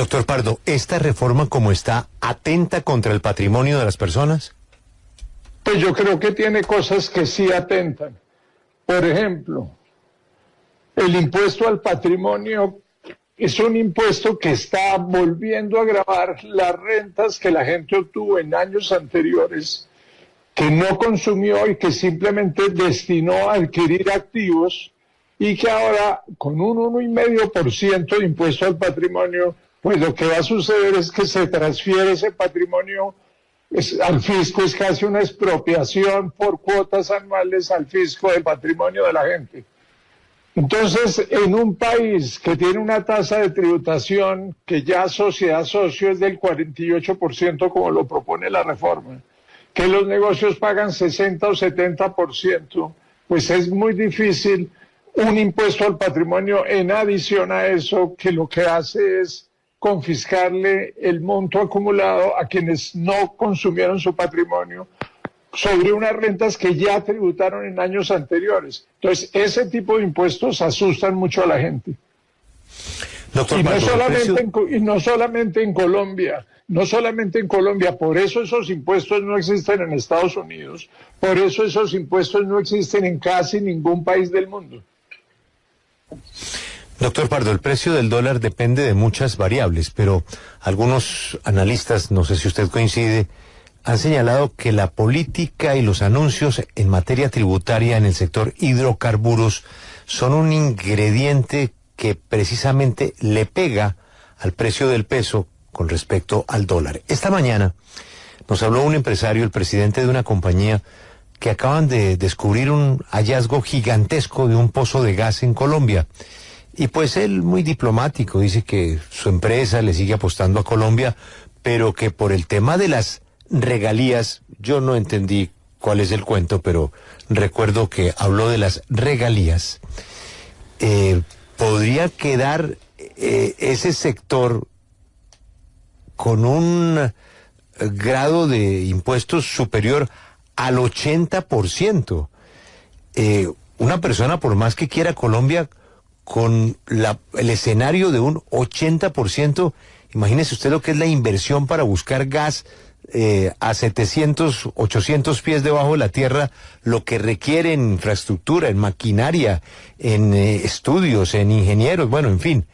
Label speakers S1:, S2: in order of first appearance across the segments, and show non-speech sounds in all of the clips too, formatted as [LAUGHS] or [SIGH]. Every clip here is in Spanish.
S1: Doctor Pardo, ¿esta reforma como está atenta contra el patrimonio de las personas?
S2: Pues yo creo que tiene cosas que sí atentan. Por ejemplo, el impuesto al patrimonio es un impuesto que está volviendo a grabar las rentas que la gente obtuvo en años anteriores, que no consumió y que simplemente destinó a adquirir activos y que ahora con un 1,5% de impuesto al patrimonio, pues lo que va a suceder es que se transfiere ese patrimonio al fisco, es casi una expropiación por cuotas anuales al fisco del patrimonio de la gente. Entonces, en un país que tiene una tasa de tributación que ya sociedad socio es del 48%, como lo propone la reforma, que los negocios pagan 60 o 70%, pues es muy difícil un impuesto al patrimonio en adición a eso que lo que hace es confiscarle el monto acumulado a quienes no consumieron su patrimonio sobre unas rentas que ya tributaron en años anteriores. Entonces, ese tipo de impuestos asustan mucho a la gente. y, no solamente en, y no solamente en Colombia, no solamente en Colombia, por eso esos impuestos no existen en Estados Unidos, por eso esos impuestos no existen en casi ningún país del mundo.
S1: Doctor Pardo, el precio del dólar depende de muchas variables, pero algunos analistas, no sé si usted coincide, han señalado que la política y los anuncios en materia tributaria en el sector hidrocarburos son un ingrediente que precisamente le pega al precio del peso con respecto al dólar. Esta mañana nos habló un empresario, el presidente de una compañía, que acaban de descubrir un hallazgo gigantesco de un pozo de gas en Colombia. Y pues él, muy diplomático, dice que su empresa le sigue apostando a Colombia, pero que por el tema de las regalías, yo no entendí cuál es el cuento, pero recuerdo que habló de las regalías. Eh, ¿Podría quedar eh, ese sector con un grado de impuestos superior al 80%. Eh, una persona, por más que quiera Colombia, con la, el escenario de un 80%, imagínese usted lo que es la inversión para buscar gas eh, a 700, 800 pies debajo de la tierra, lo que requiere en infraestructura, en maquinaria, en eh, estudios, en ingenieros, bueno, en fin.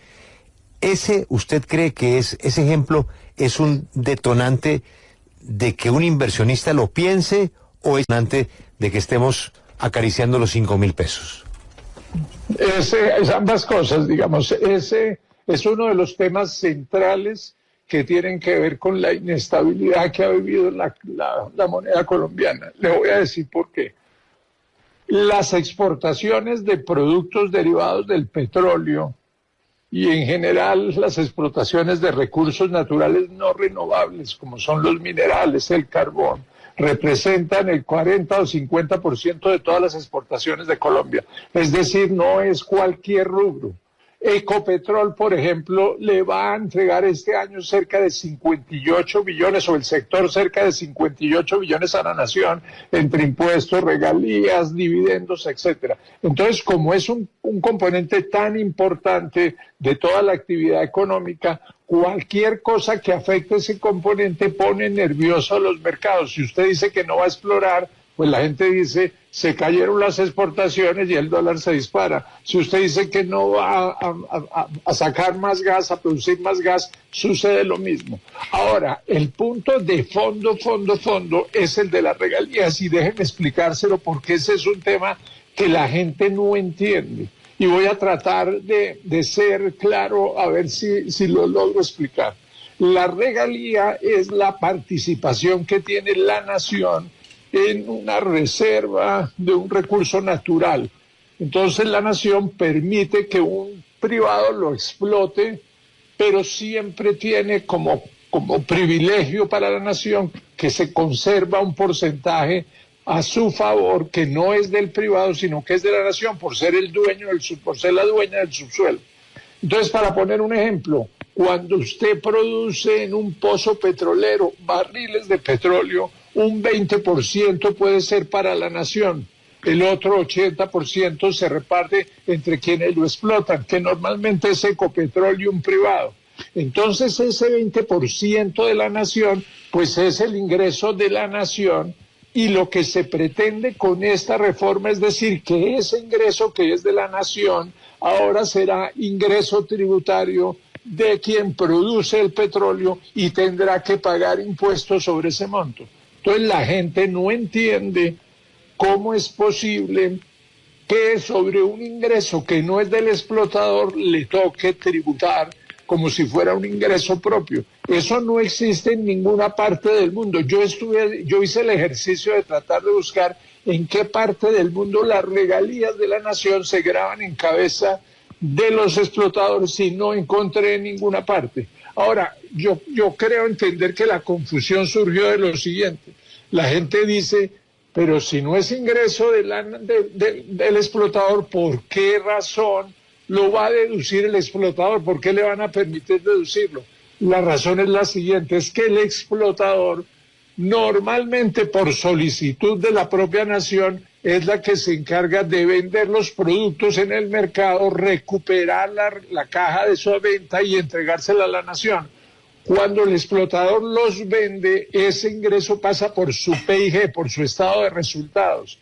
S1: Ese, ¿usted cree que es, ese ejemplo es un detonante de que un inversionista lo piense o es antes de que estemos acariciando los cinco mil pesos?
S2: Ese, es ambas cosas, digamos. Ese es uno de los temas centrales que tienen que ver con la inestabilidad que ha vivido la, la, moneda colombiana. Le voy a decir por qué. Las exportaciones de productos derivados del petróleo y en general las explotaciones de recursos naturales no renovables, como son los minerales, el carbón, representan el 40 o 50% de todas las exportaciones de Colombia. Es decir, no es cualquier rubro. Ecopetrol, por ejemplo, le va a entregar este año cerca de 58 billones, o el sector cerca de 58 billones a la nación, entre impuestos, regalías, dividendos, etcétera. Entonces, como es un, un componente tan importante de toda la actividad económica, cualquier cosa que afecte ese componente pone nervioso a los mercados. Si usted dice que no va a explorar, pues la gente dice, se cayeron las exportaciones y el dólar se dispara. Si usted dice que no va a, sacar más gas, a producir más gas, sucede lo mismo. Ahora, el punto de fondo, fondo, fondo es el de las regalías y déjenme explicárselo porque ese es un tema que la gente no entiende. Y voy a tratar de, ser claro a ver si, si lo logro explicar. La regalía es la participación que tiene la nación en una reserva de un recurso natural. Entonces la nación permite que un privado lo explote, pero siempre tiene como, como privilegio para la nación que se conserva un porcentaje a su favor que no es del privado, sino que es de la nación por ser el dueño del por ser la dueña del subsuelo. Entonces, para poner un ejemplo, cuando usted produce en un pozo petrolero barriles de petróleo, un 20% puede ser para la nación, el otro 80% se reparte entre quienes lo explotan, que normalmente es Ecopetróleo privado. Entonces ese 20% de la nación, pues es el ingreso de la nación y lo que se pretende con esta reforma es decir que ese ingreso que es de la nación ahora será ingreso tributario de quien produce el petróleo y tendrá que pagar impuestos sobre ese monto. Entonces la gente no entiende cómo es posible que sobre un ingreso que no es del explotador le toque tributar como si fuera un ingreso propio. Eso no existe en ninguna parte del mundo. Yo estuve, yo hice el ejercicio de tratar de buscar en qué parte del mundo las regalías de la nación se graban en cabeza de los explotadores y no encontré en ninguna parte. Ahora, yo, yo creo entender que la confusión surgió de lo siguiente. La gente dice, pero si no es ingreso del explotador, ¿por qué razón lo va a deducir el explotador? ¿Por qué le van a permitir deducirlo? La razón es la siguiente, es que el explotador normalmente por solicitud de la propia nación es la que se encarga de vender los productos en el mercado, recuperar la, la caja de su venta y entregársela a la nación. Cuando el explotador los vende, ese ingreso pasa por su PIG, por su estado de resultados.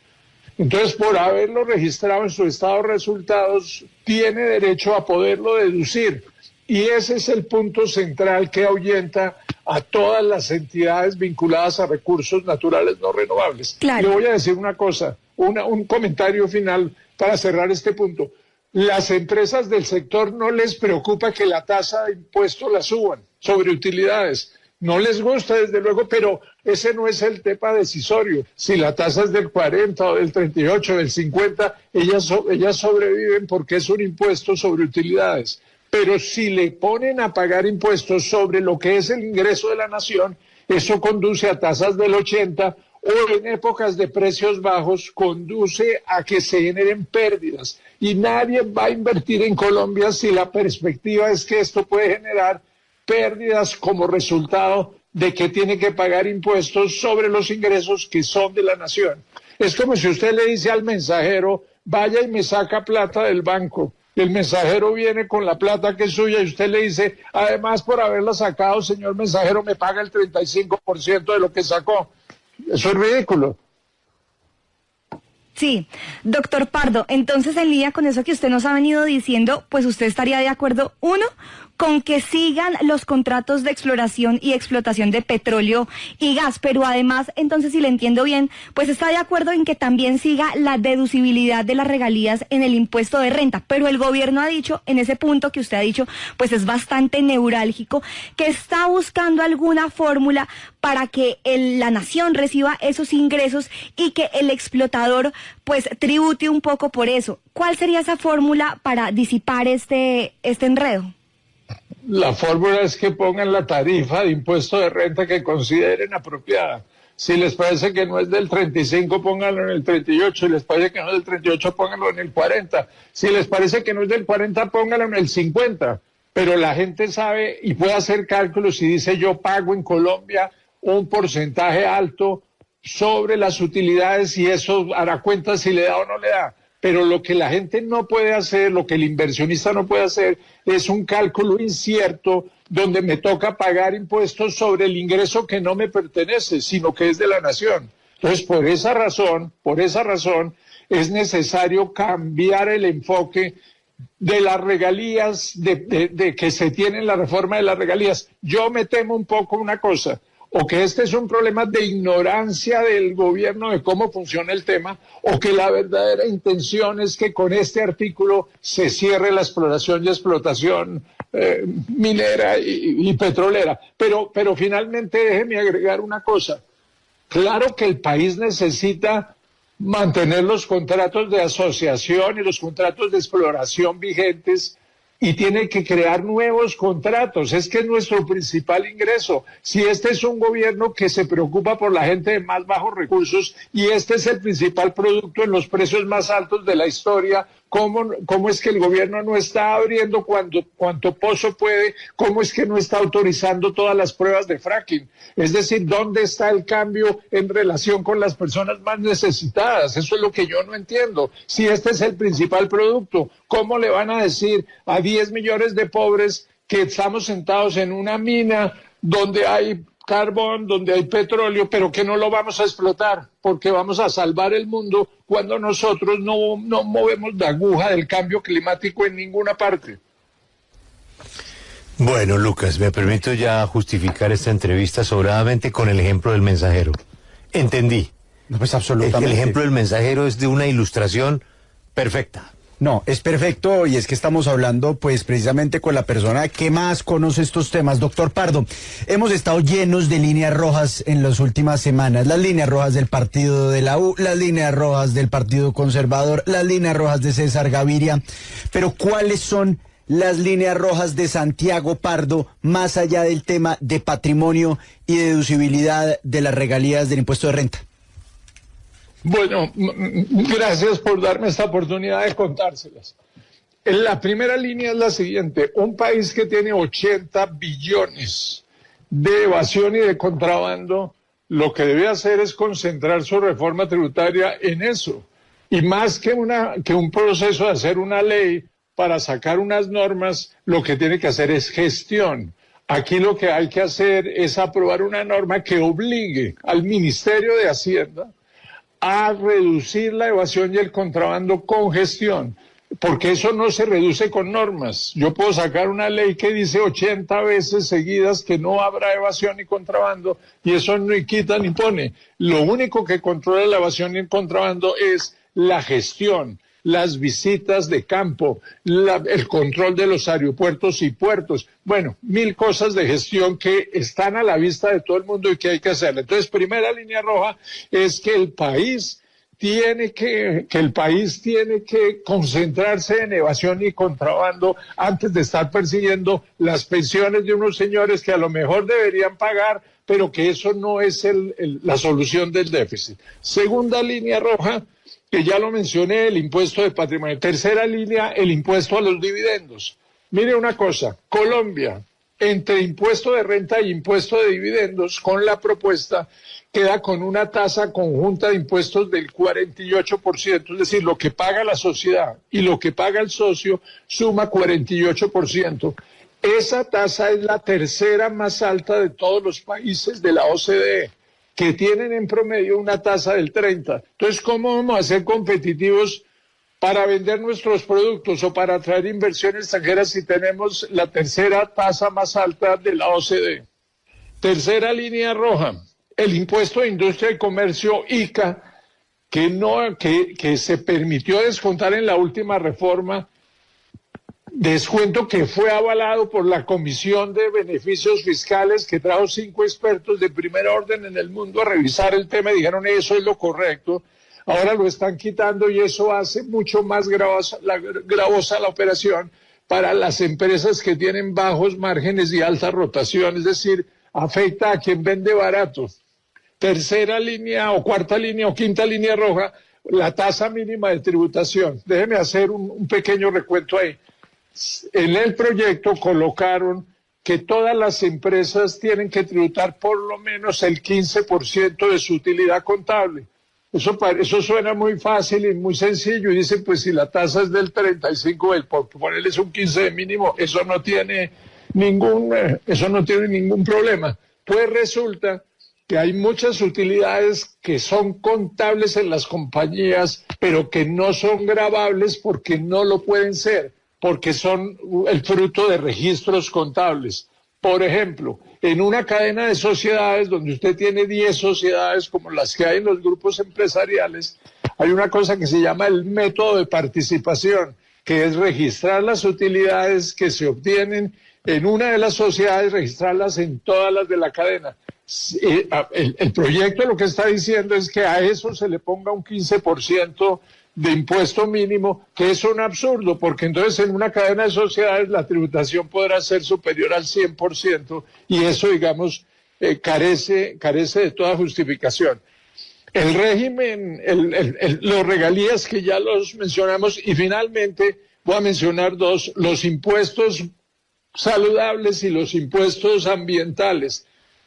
S2: Entonces, por haberlo registrado en su estado de resultados, tiene derecho a poderlo deducir. Y ese es el punto central que ahuyenta a todas las entidades vinculadas a recursos naturales no renovables. Le voy a decir una cosa, un comentario final para cerrar este punto. Las empresas del sector no les preocupa que la tasa de impuesto la suban sobre utilidades. No les gusta, desde luego, pero ese no es el tema decisorio. Si la tasa es del 40 o del 38 o del 50, ellas, ellas sobreviven porque es un impuesto sobre utilidades. Pero si le ponen a pagar impuestos sobre lo que es el ingreso de la nación, eso conduce a tasas del 80 o en épocas de precios bajos conduce a que se generen pérdidas. Y nadie va a invertir en Colombia si la perspectiva es que esto puede generar pérdidas como resultado de que tiene que pagar impuestos sobre los ingresos que son de la nación. Es como si usted le dice al mensajero, vaya y me saca plata del banco. El mensajero viene con la plata que es suya y usted le dice, además por haberla sacado, señor mensajero, me paga el 35% de lo que sacó. Eso es ridículo.
S3: Sí, doctor Pardo, entonces en línea con eso que usted nos ha venido diciendo, pues usted estaría de acuerdo, uno, con que sigan los contratos de exploración y explotación de petróleo y gas, pero además, entonces si le entiendo bien, pues está de acuerdo en que también siga la deducibilidad de las regalías en el impuesto de renta, pero el gobierno ha dicho, en ese punto que usted ha dicho, pues es bastante neurálgico, que está buscando alguna fórmula para que la nación reciba esos ingresos y que el explotador pues tribute un poco por eso. ¿Cuál sería esa fórmula para disipar este, este enredo?
S2: La fórmula es que pongan la tarifa de impuesto de renta que consideren apropiada. Si les parece que no es del 35, pónganlo en el 38. Si les parece que no es del 38, pónganlo en el 40. Si les parece que no es del 40, pónganlo en el 50. Pero la gente sabe y puede hacer cálculos y dice yo pago en Colombia un porcentaje alto sobre las utilidades y eso hará cuenta si le da o no le da pero lo que la gente no puede hacer, lo que el inversionista no puede hacer, es un cálculo incierto donde me toca pagar impuestos sobre el ingreso que no me pertenece, sino que es de la nación. Entonces, por esa razón, por esa razón, es necesario cambiar el enfoque de las regalías, de, de que se tiene en la reforma de las regalías. Yo me temo un poco una cosa, o que este es un problema de ignorancia del gobierno de cómo funciona el tema, o que la verdadera intención es que con este artículo se cierre la exploración y explotación eh, minera y, petrolera. Pero, pero finalmente déjeme agregar una cosa. Claro que el país necesita mantener los contratos de asociación y los contratos de exploración vigentes y tiene que crear nuevos contratos. Es que es nuestro principal ingreso. Si este es un gobierno que se preocupa por la gente de más bajos recursos y este es el principal producto en los precios más altos de la historia, ¿Cómo, ¿Cómo, es que el gobierno no está abriendo cuando, cuanto pozo puede? ¿Cómo es que no está autorizando todas las pruebas de fracking? Es decir, ¿dónde está el cambio en relación con las personas más necesitadas? Eso es lo que yo no entiendo. Si este es el principal producto, ¿cómo le van a decir a 10 millones de pobres que estamos sentados en una mina donde hay carbón, donde hay petróleo, pero que no lo vamos a explotar, porque vamos a salvar el mundo cuando nosotros no, no movemos la aguja del cambio climático en ninguna parte.
S1: Bueno, Lucas, me permito ya justificar esta entrevista sobradamente con el ejemplo del mensajero. Entendí.
S4: No, pues absolutamente.
S1: El ejemplo del mensajero es de una ilustración perfecta.
S4: No, es perfecto y es que estamos hablando pues precisamente con la persona que más conoce estos temas. Doctor Pardo, hemos estado llenos de líneas rojas en las últimas semanas. Las líneas rojas del partido de la U, las líneas rojas del Partido Conservador, las líneas rojas de César Gaviria. Pero ¿cuáles son las líneas rojas de Santiago Pardo más allá del tema de patrimonio y deducibilidad de las regalías del impuesto de renta?
S2: Bueno, gracias por darme esta oportunidad de contárselas. La primera línea es la siguiente. Un país que tiene 80 billones de evasión y de contrabando, lo que debe hacer es concentrar su reforma tributaria en eso. Y más que, una, que un proceso de hacer una ley para sacar unas normas, lo que tiene que hacer es gestión. Aquí lo que hay que hacer es aprobar una norma que obligue al Ministerio de Hacienda a reducir la evasión y el contrabando con gestión, porque eso no se reduce con normas. Yo puedo sacar una ley que dice 80 veces seguidas que no habrá evasión y contrabando y eso no quita ni pone. Lo único que controla la evasión y el contrabando es la gestión las visitas de campo, el control de los aeropuertos y puertos. Bueno, mil cosas de gestión que están a la vista de todo el mundo y que hay que hacer. Entonces, primera línea roja es que el país tiene que, que el país tiene que concentrarse en evasión y contrabando antes de estar persiguiendo las pensiones de unos señores que a lo mejor deberían pagar, pero que eso no es la solución del déficit. Segunda línea roja, que ya lo mencioné, el impuesto de patrimonio. Tercera línea, el impuesto a los dividendos. Mire una cosa, Colombia, entre impuesto de renta y impuesto de dividendos, con la propuesta, queda con una tasa conjunta de impuestos del 48%, es decir, lo que paga la sociedad y lo que paga el socio suma 48%. Esa tasa es la tercera más alta de todos los países de la OCDE que tienen en promedio una tasa del 30. Entonces, ¿cómo vamos a ser competitivos para vender nuestros productos o para atraer inversión extranjera si tenemos la tercera tasa más alta de la OCDE? Tercera línea roja, el impuesto de industria y comercio ICA, que, no, que, que se permitió descontar en la última reforma Descuento que fue avalado por la Comisión de Beneficios Fiscales que trajo cinco expertos de primer orden en el mundo a revisar el tema y dijeron eso es lo correcto. Ahora lo están quitando y eso hace mucho más gravosa la, operación para las empresas que tienen bajos márgenes y alta rotación, es decir, afecta a quien vende barato. Tercera línea o cuarta línea o quinta línea roja, la tasa mínima de tributación. Déjeme hacer un, un pequeño recuento ahí en el proyecto colocaron que todas las empresas tienen que tributar por lo menos el 15% de su utilidad contable. Eso, eso suena muy fácil y muy sencillo. Y dicen, pues si la tasa es del 35, el, por ponerles un 15 de mínimo, eso no tiene ningún, eh, eso no tiene ningún problema. Pues resulta que hay muchas utilidades que son contables en las compañías, pero que no son grabables porque no lo pueden ser porque son el fruto de registros contables. Por ejemplo, en una cadena de sociedades donde usted tiene 10 sociedades como las que hay en los grupos empresariales, hay una cosa que se llama el método de participación, que es registrar las utilidades que se obtienen en una de las sociedades, registrarlas en todas las de la cadena. Eh, el, el proyecto lo que está diciendo es que a eso se le ponga un 15% de impuesto mínimo, que es un absurdo, porque entonces en una cadena de sociedades la tributación podrá ser superior al 100% y eso, digamos, eh, carece, carece de toda justificación. El régimen, los regalías que ya los mencionamos y finalmente voy a mencionar dos, los impuestos saludables y los impuestos ambientales.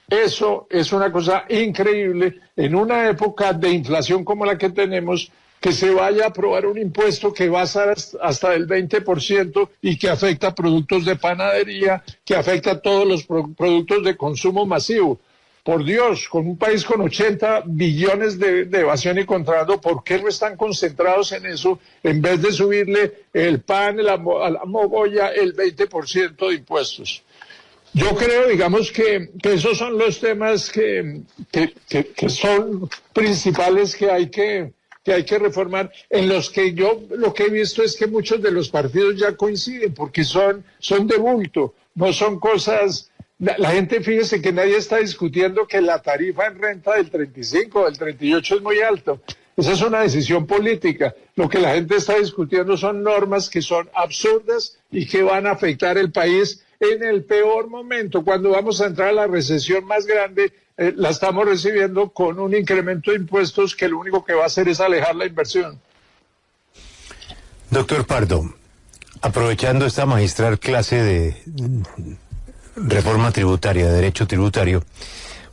S2: Eso es una cosa increíble. En una época de inflación como la que tenemos, que se vaya a aprobar un impuesto que va a ser hasta el 20% y que afecta productos de panadería, que afecta a todos los productos de consumo masivo. Por Dios, con un país con 80 billones de, evasión y contrabando, ¿por qué no están concentrados en eso en vez de subirle el pan, la, a la mogolla, el 20% de impuestos? Yo creo, digamos, que, esos son los temas que, que, son principales que hay que, que hay que reformar, en los que yo lo que he visto es que muchos de los partidos ya coinciden, porque son, son de bulto, no son cosas la, gente, fíjese que nadie está discutiendo que la tarifa en renta del 35 o del 38 es muy alto. Esa es una decisión política. Lo que la gente está discutiendo son normas que son absurdas y que van a afectar el país en el peor momento. Cuando vamos a entrar a la recesión más grande, eh, la estamos recibiendo con un incremento de impuestos que lo único que va a hacer es alejar la inversión.
S1: Doctor Pardo, aprovechando esta magistral clase de reforma tributaria, de derecho tributario,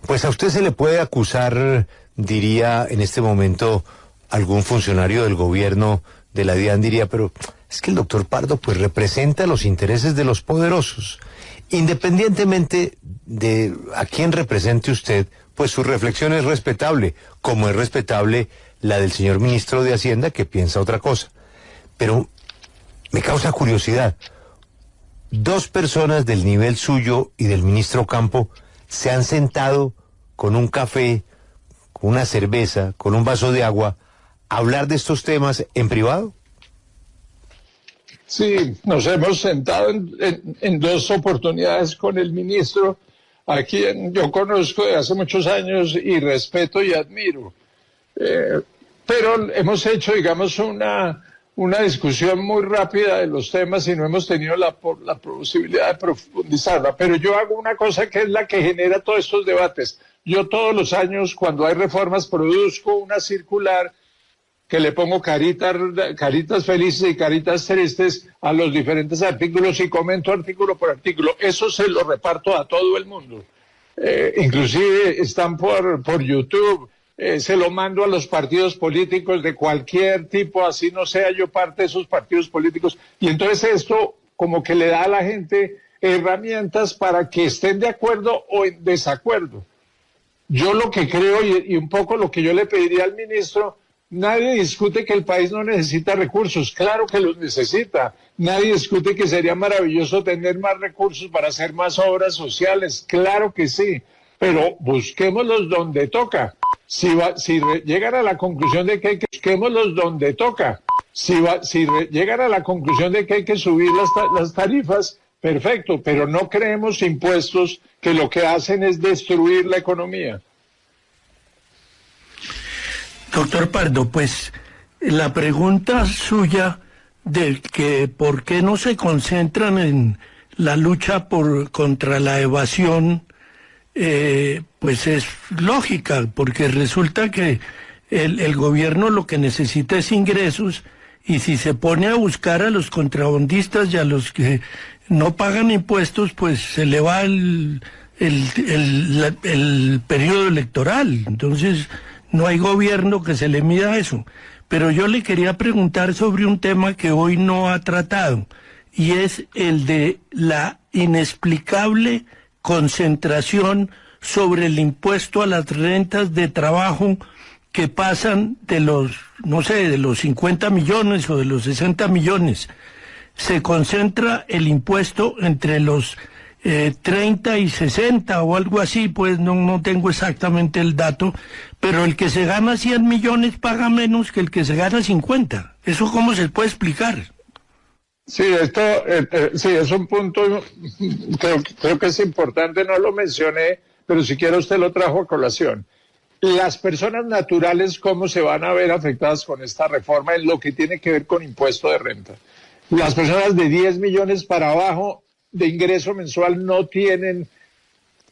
S1: pues a usted se le puede acusar, diría en este momento algún funcionario del gobierno de la DIAN, diría, pero es que el doctor Pardo pues representa los intereses de los poderosos. Independientemente de a quién represente usted, pues su reflexión es respetable, como es respetable la del señor ministro de Hacienda que piensa otra cosa. Pero me causa curiosidad dos personas del nivel suyo y del ministro Campo se han sentado con un café, con una cerveza, con un vaso de agua, a hablar de estos temas en privado?
S2: Sí, nos hemos sentado en, dos oportunidades con el ministro, a quien yo conozco de hace muchos años y respeto y admiro. Eh, pero hemos hecho, digamos, una, una discusión muy rápida de los temas y no hemos tenido la, la posibilidad de profundizarla. Pero yo hago una cosa que es la que genera todos estos debates. Yo todos los años, cuando hay reformas, produzco una circular que le pongo caritas, caritas felices y caritas tristes a los diferentes artículos y comento artículo por artículo. Eso se lo reparto a todo el mundo. Eh, inclusive están por, por YouTube eh, se lo mando a los partidos políticos de cualquier tipo, así no sea yo parte de esos partidos políticos. Y entonces esto como que le da a la gente herramientas para que estén de acuerdo o en desacuerdo. Yo lo que creo y, un poco lo que yo le pediría al ministro, nadie discute que el país no necesita recursos, claro que los necesita. Nadie discute que sería maravilloso tener más recursos para hacer más obras sociales, claro que sí, pero busquémoslos donde toca. Si, si llegan a la conclusión de que hay que busquémoslos donde toca, si, si llegan a la conclusión de que hay que subir las, las tarifas, perfecto, pero no creemos impuestos que lo que hacen es destruir la economía.
S5: Doctor Pardo, pues la pregunta suya de que por qué no se concentran en la lucha por contra la evasión eh, pues es lógica, porque resulta que el, el, gobierno lo que necesita es ingresos y si se pone a buscar a los contrabandistas y a los que no pagan impuestos, pues se le va el, el, el periodo electoral. Entonces, no hay gobierno que se le mida eso. Pero yo le quería preguntar sobre un tema que hoy no ha tratado, y es el de la inexplicable concentración sobre el impuesto a las rentas de trabajo que pasan de los, no sé, de los 50 millones o de los 60 millones. Se concentra el impuesto entre los 30 eh, y 60 o algo así, pues no, no tengo exactamente el dato, pero el que se gana 100 millones paga menos que el que se gana 50. ¿Eso cómo se puede explicar?
S2: Sí, esto eh, eh, sí, es un punto, [LAUGHS] creo, creo que es importante, no lo mencioné, pero si quiere usted lo trajo a colación. Las personas naturales, ¿cómo se van a ver afectadas con esta reforma en lo que tiene que ver con impuesto de renta? Las personas de 10 millones para abajo de ingreso mensual no tienen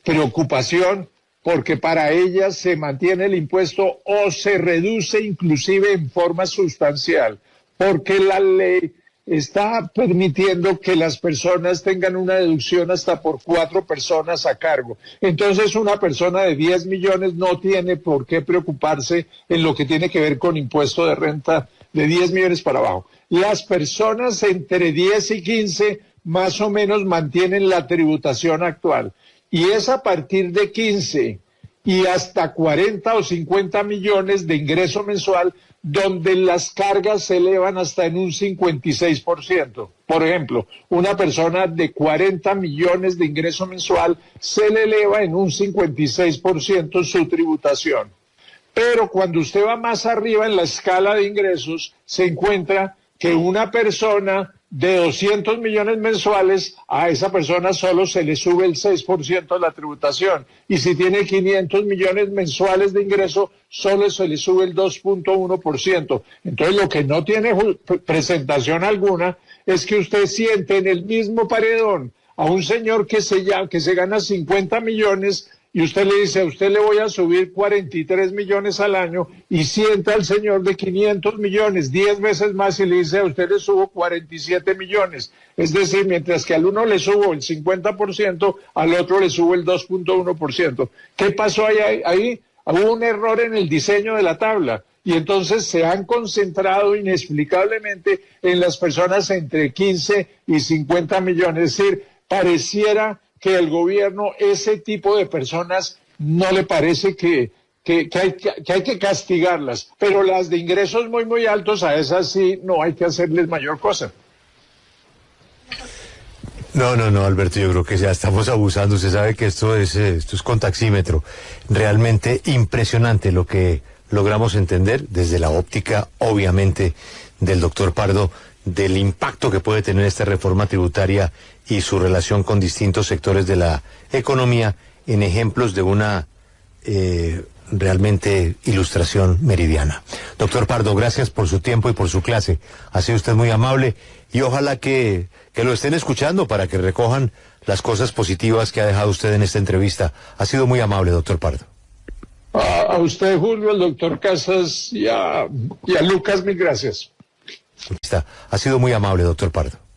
S2: preocupación porque para ellas se mantiene el impuesto o se reduce inclusive en forma sustancial, porque la ley está permitiendo que las personas tengan una deducción hasta por cuatro personas a cargo. Entonces, una persona de 10 millones no tiene por qué preocuparse en lo que tiene que ver con impuesto de renta de 10 millones para abajo. Las personas entre 10 y 15 más o menos mantienen la tributación actual. Y es a partir de 15 y hasta 40 o 50 millones de ingreso mensual donde las cargas se elevan hasta en un 56%. Por ejemplo, una persona de 40 millones de ingreso mensual se le eleva en un 56% su tributación. Pero cuando usted va más arriba en la escala de ingresos, se encuentra que una persona de 200 millones mensuales, a esa persona solo se le sube el 6% de la tributación. Y si tiene 500 millones mensuales de ingreso, solo se le sube el 2.1%. Entonces, lo que no tiene presentación alguna es que usted siente en el mismo paredón a un señor que se, que se gana 50 millones y usted le dice, a usted le voy a subir 43 millones al año y sienta al señor de 500 millones, 10 veces más y le dice, a usted le subo 47 millones. Es decir, mientras que al uno le subo el 50%, al otro le subo el 2.1%. ¿Qué pasó ahí? Ahí hubo un error en el diseño de la tabla y entonces se han concentrado inexplicablemente en las personas entre 15 y 50 millones. Es decir, pareciera que el gobierno ese tipo de personas no le parece que, que, hay, que, castigarlas, pero las de ingresos muy, muy altos, a esas sí no hay que hacerles mayor cosa.
S1: No, no, no, Alberto, yo creo que ya estamos abusando. Usted sabe que esto es, eh, esto es con taxímetro. Realmente impresionante lo que logramos entender desde la óptica, obviamente, del doctor Pardo, del impacto que puede tener esta reforma tributaria y su relación con distintos sectores de la economía en ejemplos de una eh, realmente ilustración meridiana. Doctor Pardo, gracias por su tiempo y por su clase. Ha sido usted muy amable y ojalá que, que lo estén escuchando para que recojan las cosas positivas que ha dejado usted en esta entrevista. Ha sido muy amable, doctor Pardo.
S2: A, usted, Julio, al doctor Casas y a, y a Lucas, mil gracias.
S1: Ha sido muy amable, doctor Pardo.